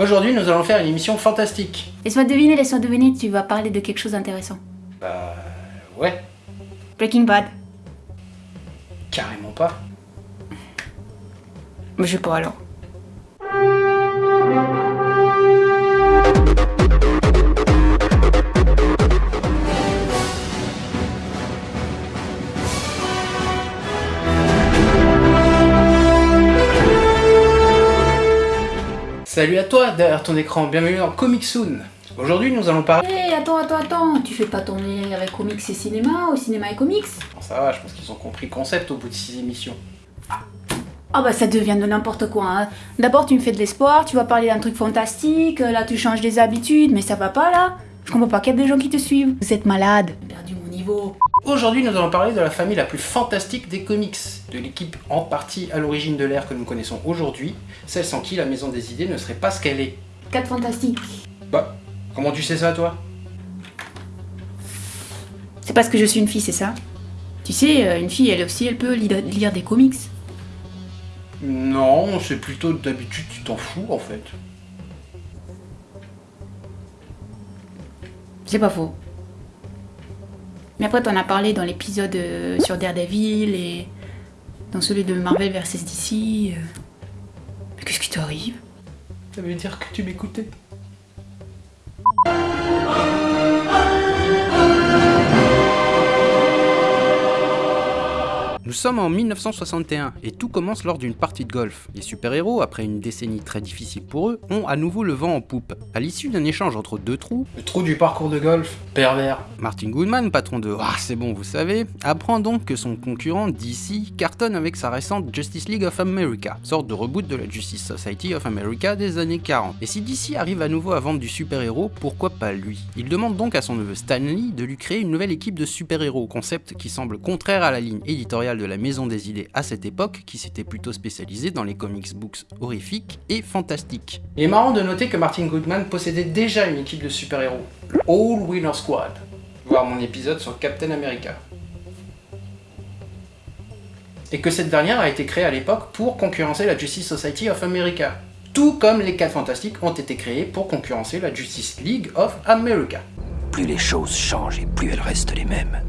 Aujourd'hui, nous allons faire une émission fantastique. Laisse-moi deviner, laisse-moi deviner, tu vas parler de quelque chose d'intéressant. Bah... ouais, Breaking Bad. carrément pas. Mais je sais pas alors. Salut à toi derrière ton écran, bienvenue dans Comic Soon. Aujourd'hui, nous allons parler... Hé, attends, attends, attends, tu fais pas ton lien avec comics et cinéma, ou cinéma et comics Bon, ça va, je pense qu'ils ont compris le concept au bout de 6 émissions. Ah bah ça devient de n'importe quoi. Hein. D'abord tu me fais de l'espoir, tu vas parler d'un truc fantastique, euh, là tu changes des habitudes, mais ça va pas là Je comprends pas qu'il y a des gens qui te suivent. Vous êtes malade. J'ai perdu mon niveau. Aujourd'hui, nous allons parler de la famille la plus fantastique des comics, de l'équipe en partie à l'origine de l'ère que nous connaissons aujourd'hui, celle sans qui la Maison des Idées ne serait pas ce qu'elle est. 4 fantastiques. Bah, comment tu sais ça toi? C'est parce que je suis une fille, c'est ça? Tu sais, euh, une fille elle aussi elle peut lire, lire des comics. Non, c'est plutôt d'habitude tu t'en fous en fait. C'est pas faux. Mais après, t'en as parlé dans l'épisode euh, sur Daredevil et dans celui de Marvel vs DC. euh. Mais qu'est-ce qui t'arrive? Ça veut dire que tu m'écoutais sommes en 1961 et tout commence lors d'une partie de golf. Les super-héros, après une décennie très difficile pour eux, ont à nouveau le vent en poupe. À l'issue d'un échange entre deux trous, le trou du parcours de golf, pervers, Martin Goodman, patron de Ah c'est bon vous savez, apprend donc que son concurrent DC cartonne avec sa récente Justice League of America, sorte de reboot de la Justice Society of America des années 40. Et si DC arrive à nouveau à vendre du super-héros, pourquoi pas lui? Il demande donc à son neveu Stanley de lui créer une nouvelle équipe de super-héros, concept qui semble contraire à la ligne éditoriale de la Maison des Idées à cette époque, qui s'était plutôt spécialisée dans les comics books horrifiques et fantastiques. Il est marrant de noter que Martin Goodman possédait déjà une équipe de super-héros, le All Winner Squad, voir mon épisode sur Captain America. Et que cette dernière a été créée à l'époque pour concurrencer la Justice Society of America. Tout comme les 4 Fantastiques ont été créés pour concurrencer la Justice League of America. Plus les choses changent et plus elles restent les mêmes.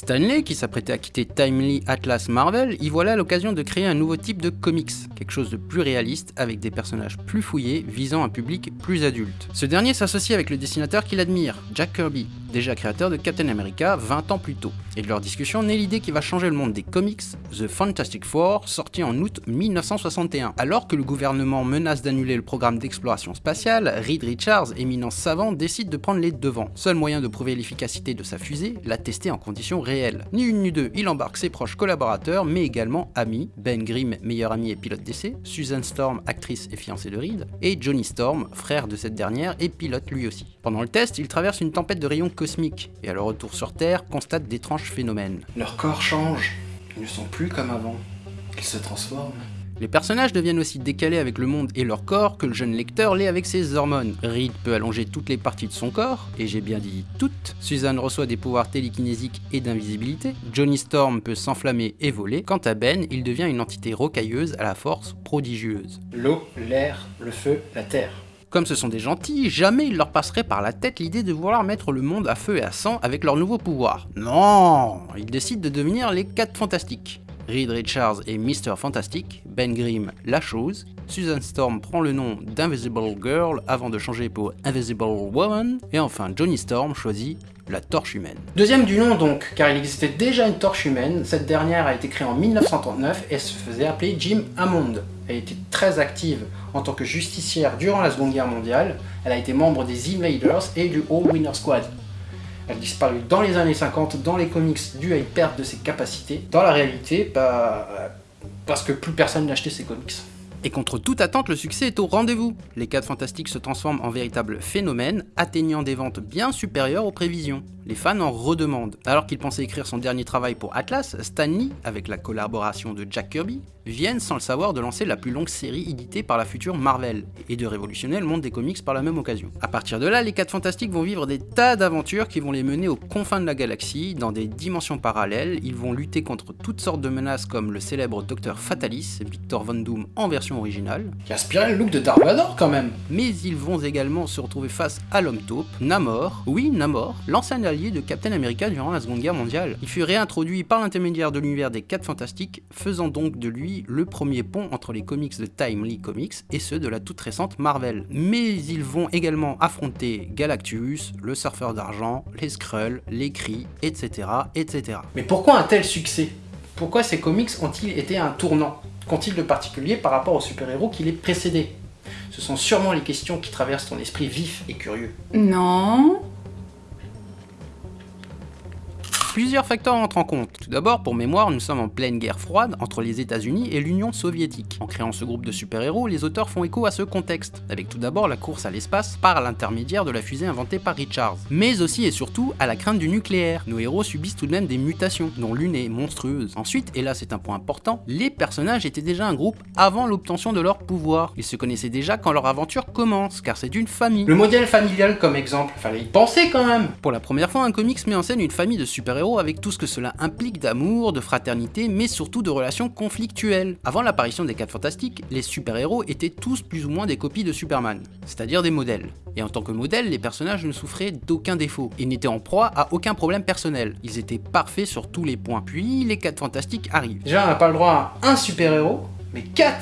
Stanley, qui s'apprêtait à quitter Timely Atlas Marvel, y voilà l'occasion de créer un nouveau type de comics, quelque chose de plus réaliste, avec des personnages plus fouillés, visant un public plus adulte. Ce dernier s'associe avec le dessinateur qu'il admire, Jack Kirby, déjà créateur de Captain America 20 ans plus tôt. Et de leur discussion naît l'idée qui va changer le monde des comics, The Fantastic Four, sorti en août 1961. Alors que le gouvernement menace d'annuler le programme d'exploration spatiale, Reed Richards, éminence savant, décide de prendre les devants. Seul moyen de prouver l'efficacité de sa fusée, la tester en conditions réelles. Ni une ni deux, il embarque ses proches collaborateurs, mais également amis, Ben Grimm, meilleur ami et pilote d'essai, Susan Storm, actrice et fiancée de Reed, et Johnny Storm, frère de cette dernière et pilote lui aussi. Pendant le test, il traverse une tempête de rayons et à leur retour sur Terre, constate d'étranges phénomènes. Leur corps change, ils ne sont plus comme avant, ils se transforment. Les personnages deviennent aussi décalés avec le monde et leur corps que le jeune lecteur l'est avec ses hormones. Reed peut allonger toutes les parties de son corps, et j'ai bien dit toutes. Suzanne reçoit des pouvoirs télékinésiques et d'invisibilité. Johnny Storm peut s'enflammer et voler. Quant à Ben, il devient une entité rocailleuse à la force prodigieuse. L'eau, l'air, le feu, la terre. Comme ce sont des gentils, jamais il leur passerait par la tête l'idée de vouloir mettre le monde à feu et à sang avec leurs nouveaux pouvoirs. Non Ils décident de devenir les 4 fantastiques. Reed Richards est Mr. Fantastic, Ben Grimm la chose, Susan Storm prend le nom d'Invisible Girl avant de changer pour Invisible Woman, et enfin Johnny Storm choisit la torche humaine. Deuxième du nom donc, car il existait déjà une torche humaine, cette dernière a été créée en 1939 et se faisait appeler Jim Hammond. Elle était très active en tant que justicière durant la Seconde Guerre mondiale, elle a été membre des Invaders et du All Winner Squad. Elle disparut dans les années 50 dans les comics dû à une perte de ses capacités. Dans la réalité, bah, euh, parce que plus personne n'achetait ses comics. Et contre toute attente, le succès est au rendez-vous. Les 4 Fantastiques se transforment en véritables phénomènes, atteignant des ventes bien supérieures aux prévisions. Les fans en redemandent. Alors qu'il pensait écrire son dernier travail pour Atlas, Stan Lee, avec la collaboration de Jack Kirby, viennent sans le savoir de lancer la plus longue série éditée par la future Marvel, et de révolutionner le monde des comics par la même occasion. A partir de là, les 4 Fantastiques vont vivre des tas d'aventures qui vont les mener aux confins de la galaxie, dans des dimensions parallèles, ils vont lutter contre toutes sortes de menaces comme le célèbre Docteur Fatalis, Victor Von Doom en version originale, qui inspirait le look de Dark Vador quand même. Mais ils vont également se retrouver face à l'homme taupe, Namor, oui Namor, l'ancien allié de Captain America durant la Seconde Guerre mondiale. Il fut réintroduit par l'intermédiaire de l'univers des 4 Fantastiques, faisant donc de lui le premier pont entre les comics de Timely Comics et ceux de la toute récente Marvel. Mais ils vont également affronter Galactus, le surfeur d'argent, les Skrulls, les Kree, etc. etc. Mais pourquoi un tel succès? Pourquoi ces comics ont-ils été un tournant? Qu'ont-ils de particulier par rapport aux super-héros qui les précédaient? Ce sont sûrement les questions qui traversent ton esprit vif et curieux. Non. Plusieurs facteurs entrent en compte. Tout d'abord, pour mémoire, nous sommes en pleine guerre froide entre les États-Unis et l'Union soviétique. En créant ce groupe de super-héros, les auteurs font écho à ce contexte, avec tout d'abord la course à l'espace par l'intermédiaire de la fusée inventée par Richards, mais aussi et surtout à la crainte du nucléaire. Nos héros subissent tout de même des mutations, dont l'une est monstrueuse. Ensuite, et là c'est un point important, les personnages étaient déjà un groupe avant l'obtention de leur pouvoir. Ils se connaissaient déjà quand leur aventure commence, car c'est une famille. Le modèle familial comme exemple, fallait y penser quand même Pour la première fois, un comics met en scène une famille de super-héros avec tout ce que cela implique d'amour, de fraternité, mais surtout de relations conflictuelles. Avant l'apparition des 4 Fantastiques, les super-héros étaient tous plus ou moins des copies de Superman, c'est-à-dire des modèles. Et en tant que modèles, les personnages ne souffraient d'aucun défaut, et n'étaient en proie à aucun problème personnel. Ils étaient parfaits sur tous les points. Puis les 4 Fantastiques arrivent. Déjà, on n'a pas le droit à un super-héros, mais 4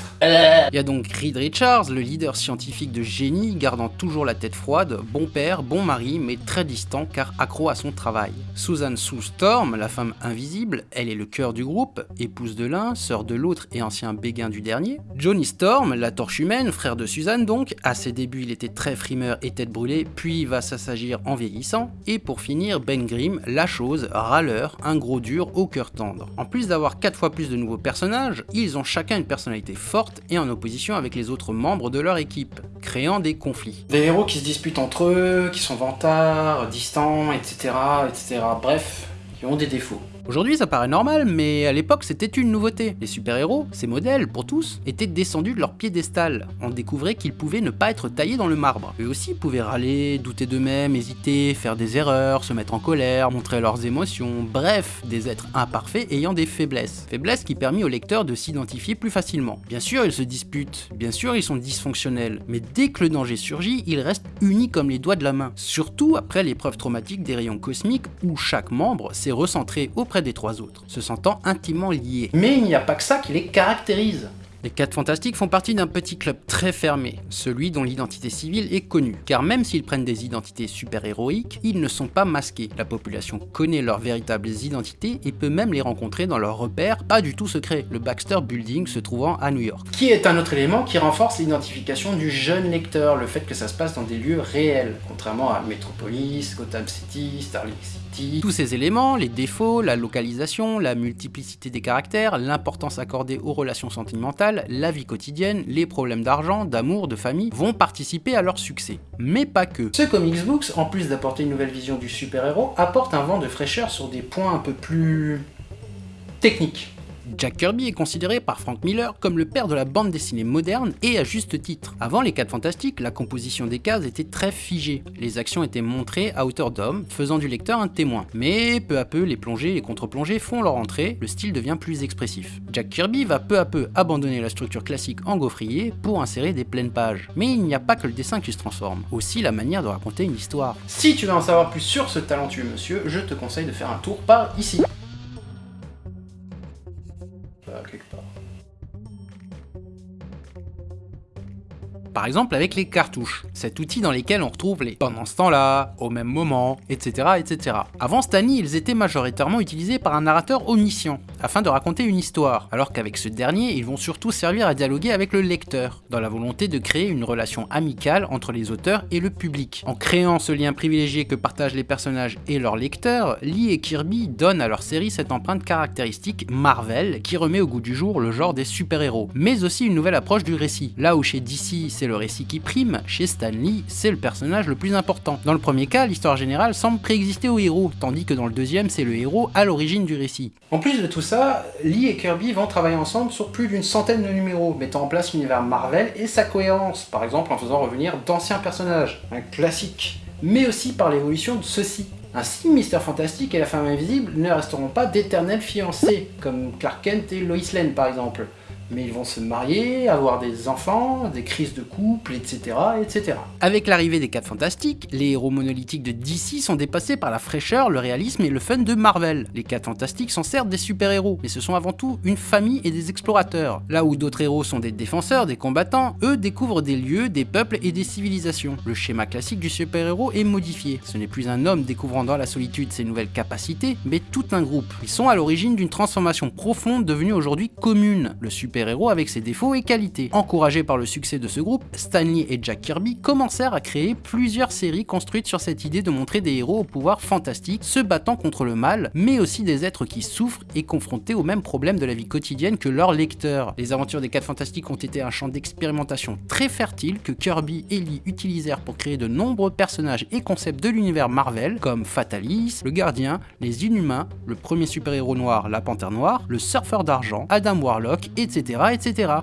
Il y a donc Reed Richards, le leader scientifique de génie, gardant toujours la tête froide, bon père, bon mari, mais très distant car accro à son travail. Susan Sue Storm, la femme invisible, elle est le cœur du groupe, épouse de l'un, sœur de l'autre et ancien béguin du dernier. Johnny Storm, la torche humaine, frère de Susan donc, à ses débuts il était très frimeur et tête brûlée, puis va s'assagir en vieillissant. Et pour finir, Ben Grimm, la chose, râleur, un gros dur au cœur tendre. En plus d'avoir 4 fois plus de nouveaux personnages, ils ont chacun une personnalité forte et en opposition avec les autres membres de leur équipe, créant des conflits. Des héros qui se disputent entre eux, qui sont vantards, distants, etc., etc. Bref, qui ont des défauts. Aujourd'hui ça paraît normal, mais à l'époque c'était une nouveauté. Les super-héros, ces modèles pour tous, étaient descendus de leur piédestal. On découvrait qu'ils pouvaient ne pas être taillés dans le marbre. Eux aussi pouvaient râler, douter d'eux-mêmes, hésiter, faire des erreurs, se mettre en colère, montrer leurs émotions, bref, des êtres imparfaits ayant des faiblesses. Faiblesses qui permis au lecteur de s'identifier plus facilement. Bien sûr ils se disputent, bien sûr ils sont dysfonctionnels, mais dès que le danger surgit, ils restent unis comme les doigts de la main. Surtout après l'épreuve traumatique des rayons cosmiques où chaque membre s'est recentré auprès des trois autres, se sentant intimement liés. Mais il n'y a pas que ça qui les caractérise. Les 4 Fantastiques font partie d'un petit club très fermé, celui dont l'identité civile est connue, car même s'ils prennent des identités super-héroïques, ils ne sont pas masqués. La population connaît leurs véritables identités et peut même les rencontrer dans leurs repères pas du tout secrets, le Baxter Building se trouvant à New York. Qui est un autre élément qui renforce l'identification du jeune lecteur, le fait que ça se passe dans des lieux réels, contrairement à Metropolis, Gotham City, Starling City. Tous ces éléments, les défauts, la localisation, la multiplicité des caractères, l'importance accordée aux relations sentimentales, la vie quotidienne, les problèmes d'argent, d'amour, de famille, vont participer à leur succès. Mais pas que. Ce Comics Books, en plus d'apporter une nouvelle vision du super-héros, apporte un vent de fraîcheur sur des points un peu plus... techniques. Jack Kirby est considéré par Frank Miller comme le père de la bande dessinée moderne et à juste titre. Avant les 4 Fantastiques, la composition des cases était très figée. Les actions étaient montrées à hauteur d'homme, faisant du lecteur un témoin. Mais peu à peu, les plongées et contre-plongées font leur entrée, le style devient plus expressif. Jack Kirby va peu à peu abandonner la structure classique en gaufrier pour insérer des pleines pages. Mais il n'y a pas que le dessin qui se transforme, aussi la manière de raconter une histoire. Si tu veux en savoir plus sur ce talentueux monsieur, je te conseille de faire un tour par ici. Par exemple avec les cartouches, cet outil dans lesquels on retrouve les pendant ce temps-là, au même moment, etc. etc. Avant Stanley, ils étaient majoritairement utilisés par un narrateur omniscient, afin de raconter une histoire, alors qu'avec ce dernier, ils vont surtout servir à dialoguer avec le lecteur, dans la volonté de créer une relation amicale entre les auteurs et le public. En créant ce lien privilégié que partagent les personnages et leurs lecteurs, Lee et Kirby donnent à leur série cette empreinte caractéristique Marvel qui remet au goût du jour le genre des super-héros, mais aussi une nouvelle approche du récit. Là où chez DC c'est le récit qui prime, chez Stan Lee c'est le personnage le plus important. Dans le premier cas, l'histoire générale semble préexister au héros, tandis que dans le deuxième c'est le héros à l'origine du récit. En plus de tout ça, Lee et Kirby vont travailler ensemble sur plus d'une centaine de numéros, mettant en place l'univers Marvel et sa cohérence, par exemple en faisant revenir d'anciens personnages, un classique, mais aussi par l'évolution de ceux-ci. Ainsi, Mister Fantastique et la Femme Invisible ne resteront pas d'éternels fiancés, comme Clark Kent et Lois Lane par exemple, mais ils vont se marier, avoir des enfants, des crises de couple, etc. etc. Avec l'arrivée des 4 Fantastiques, les héros monolithiques de DC sont dépassés par la fraîcheur, le réalisme et le fun de Marvel. Les 4 Fantastiques sont certes des super-héros, mais ce sont avant tout une famille et des explorateurs. Là où d'autres héros sont des défenseurs, des combattants, eux découvrent des lieux, des peuples et des civilisations. Le schéma classique du super-héros est modifié. Ce n'est plus un homme découvrant dans la solitude ses nouvelles capacités, mais tout un groupe. Ils sont à l'origine d'une transformation profonde devenue aujourd'hui commune. Le super-héros avec ses défauts et qualités. Encouragés par le succès de ce groupe, Stanley et Jack Kirby commencèrent à créer plusieurs séries construites sur cette idée de montrer des héros au pouvoir fantastique, se battant contre le mal, mais aussi des êtres qui souffrent et confrontés aux mêmes problèmes de la vie quotidienne que leurs lecteurs. Les aventures des 4 Fantastiques ont été un champ d'expérimentation très fertile que Kirby et Lee utilisèrent pour créer de nombreux personnages et concepts de l'univers Marvel, comme Fatalis, le Gardien, les Inhumains, le premier super-héros noir, la Panthère Noire, le Surfeur d'Argent, Adam Warlock, etc.,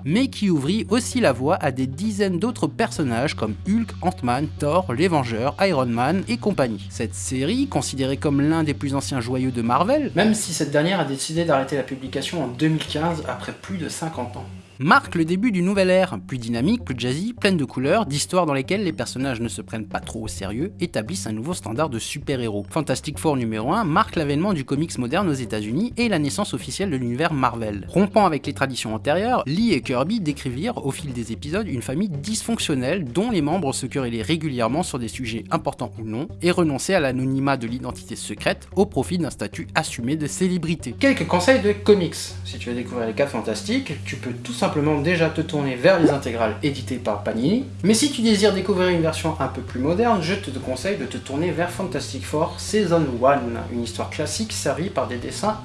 Mais qui ouvrit aussi la voie à des dizaines d'autres personnages comme Hulk, Ant-Man, Thor, les Vengeurs, Iron Man et compagnie. Cette série, considérée comme l'un des plus anciens joyeux de Marvel, Même si cette dernière a décidé d'arrêter la publication en 2015 après plus de 50 ans. Marque le début d'une nouvelle ère, plus dynamique, plus jazzy, pleine de couleurs, d'histoires dans lesquelles les personnages ne se prennent pas trop au sérieux, établissent un nouveau standard de super-héros. Fantastic Four numéro 1 marque l'avènement du comics moderne aux États-Unis et la naissance officielle de l'univers Marvel. Rompant avec les traditions antérieures, Lee et Kirby décrivirent au fil des épisodes une famille dysfonctionnelle dont les membres se querellaient régulièrement sur des sujets importants ou non et renonçaient à l'anonymat de l'identité secrète au profit d'un statut assumé de célébrité. Quelques conseils de comics. Si tu veux découvrir les 4 fantastiques, tu peux tout simplement déjà te tourner vers les intégrales éditées par Panini. Mais si tu désires découvrir une version un peu plus moderne, je te conseille de te tourner vers Fantastic Four Season 1, une histoire classique servie par des dessins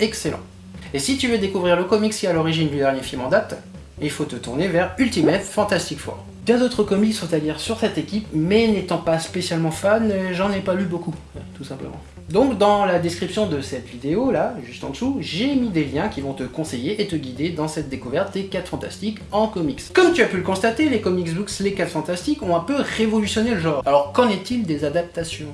excellents. Et si tu veux découvrir le comics qui est à l'origine du dernier film en date, il faut te tourner vers Ultimate Fantastic Four. Bien d'autres comics sont à lire sur cette équipe, mais n'étant pas spécialement fan, j'en ai pas lu beaucoup, tout simplement. Donc dans la description de cette vidéo là, juste en dessous, j'ai mis des liens qui vont te conseiller et te guider dans cette découverte des 4 Fantastiques en comics. Comme tu as pu le constater, les comics books Les 4 Fantastiques ont un peu révolutionné le genre. Alors qu'en est-il des adaptations?